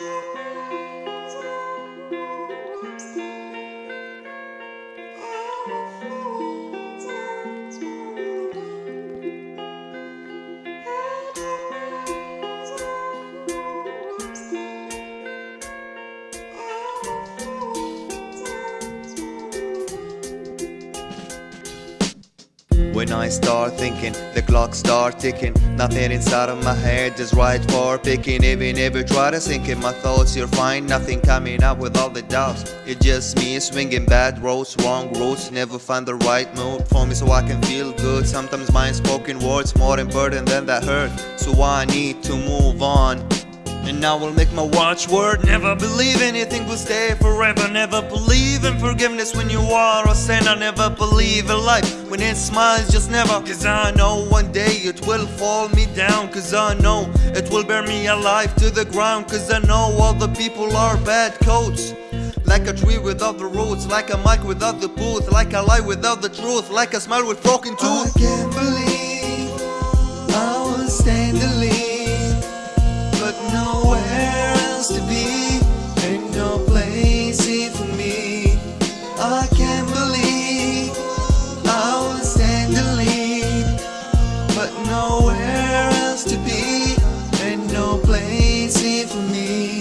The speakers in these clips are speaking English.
Música When I start thinking, the clock start ticking. Nothing inside of my head is right for picking. Even if you try to sink in my thoughts you'll find Nothing coming up with all the doubts. It's just me swinging bad roads, wrong roads Never find the right mood for me so I can feel good. Sometimes my spoken words more important than that hurt. So I need to move on and I will make my watchword Never believe anything will stay forever. Never believe in forgiveness when you are a sinner. Never believe in life when it smiles just never. Cause I know one day it will fall me down. Cause I know it will bear me alive to the ground. Cause I know all the people are bad coats. Like a tree without the roots, like a mic without the booth, like a lie without the truth, like a smile with broken tooth. I can't believe I was staying to nowhere else to be, ain't no place here for me.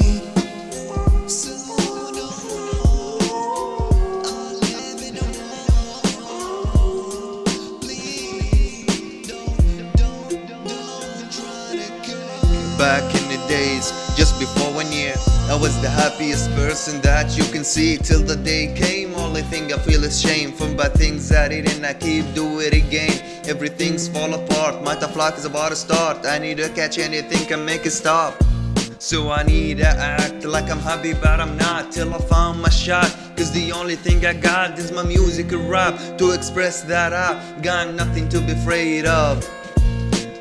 Back in the days, just before one year I was the happiest person that you can see. Till the day came, only thing I feel is shame. From bad things I did and I keep do it again. Everything's fall apart, my tough is about to start. I need to catch anything and make it stop. So I need to act like I'm happy but I'm not. Till I found my shot. Cause the only thing I got is my music and rap. To express that I got nothing to be afraid of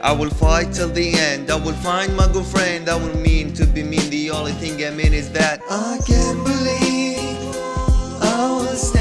I will fight till the end I will find my good friend I will mean to be mean The only thing I mean is that I can't believe I was.